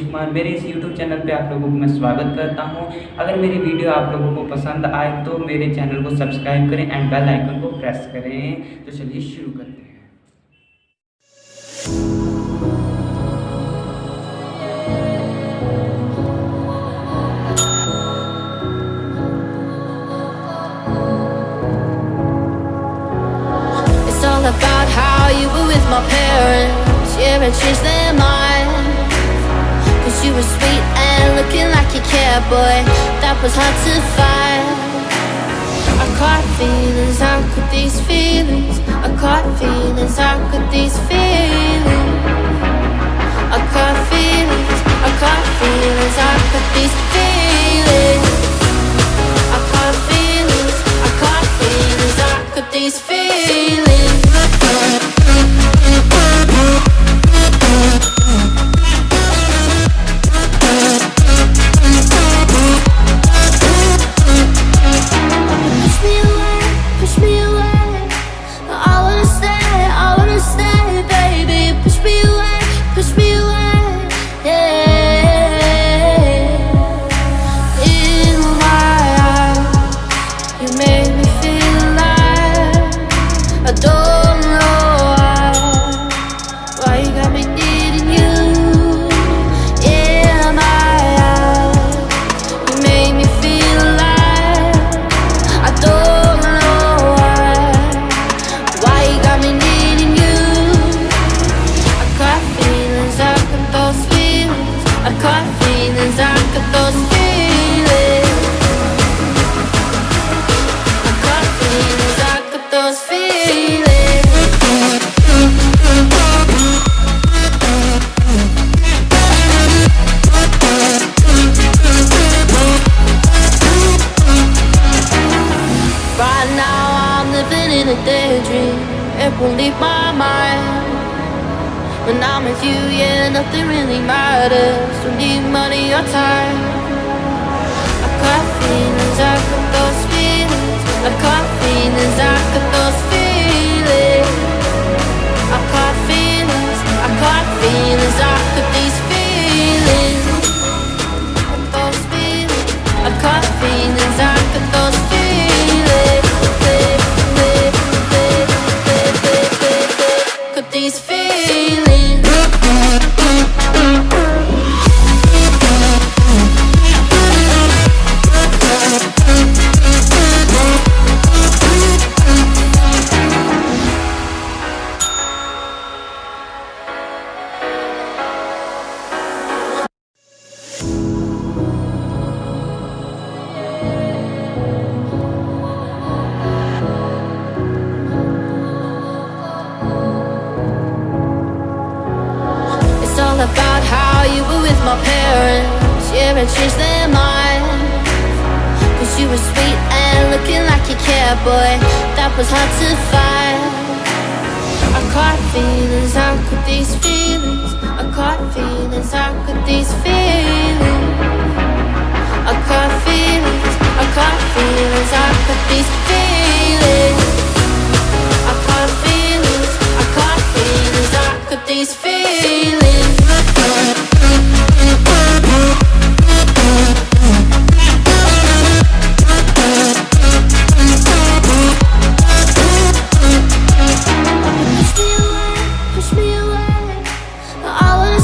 कुमार। मेरे इस YouTube channel पे आप लोगों को मैं स्वागत करता हूँ। अगर मेरी वीडियो आप लोगों को पसंद आए तो मेरे चैनल को सब्सक्राइब करें एंड बेल आइकन को प्रेस करें। तो चलिए शुरू करते हैं। About how you were with my parents. Yeah, and changed their mind like boy. That was hard to find. I caught feelings, how could these feelings? I caught feelings, how could these feelings? I caught yeah, nothing really matters. Don't need money or time. I got feelings, I got those feelings. I got feelings, I got those feelings my parents. Yeah, and changed their mind. Cause you were sweet and looking like you cared, boy. That was hard to find. I caught feelings, how could these feelings? I caught feelings, how could these feelings? I caught feelings, I caught feelings, I caught these feelings? I caught feelings, I caught feelings, I caught these feelings away. I wanna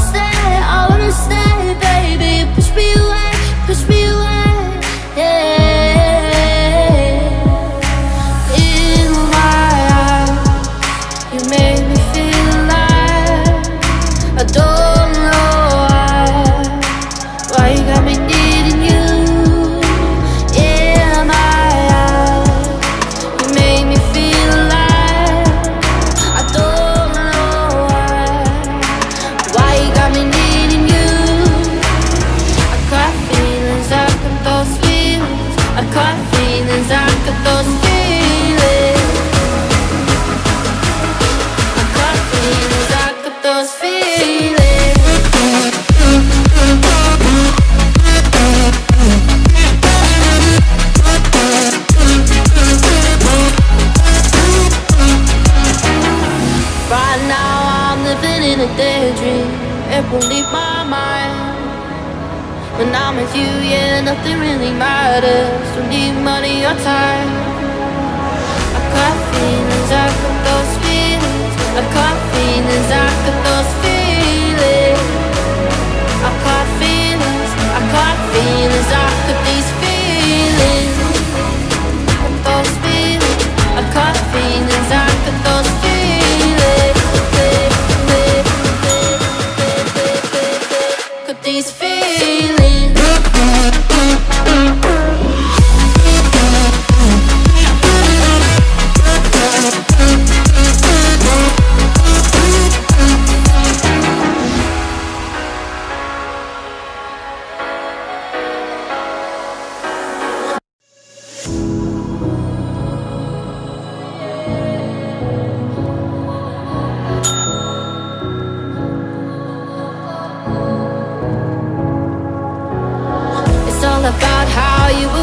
now I'm living in a daydream. It won't leave my mind. When I'm with you, yeah, nothing really matters. Don't need money or time. I got feelings, I got those feelings. I got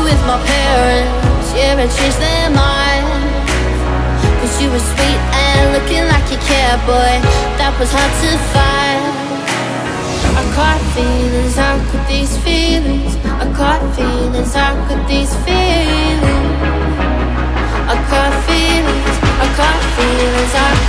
with my parents. Yeah, and changed their mind Cause you were sweet and looking like you cared, boy. That was hard to find. I caught feelings, I caught these feelings. I caught feelings, I caught these feelings. I caught feelings, I caught feelings, I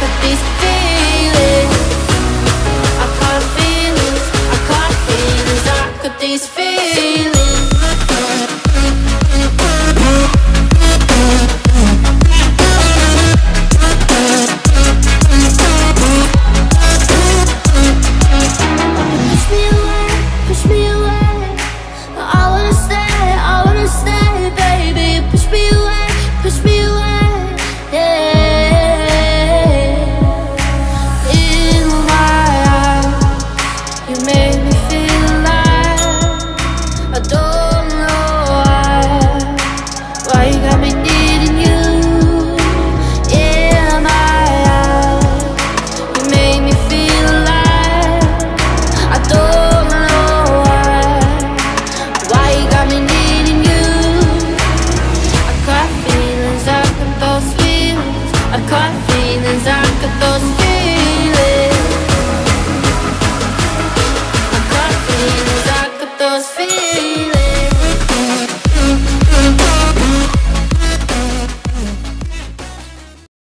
feelings are those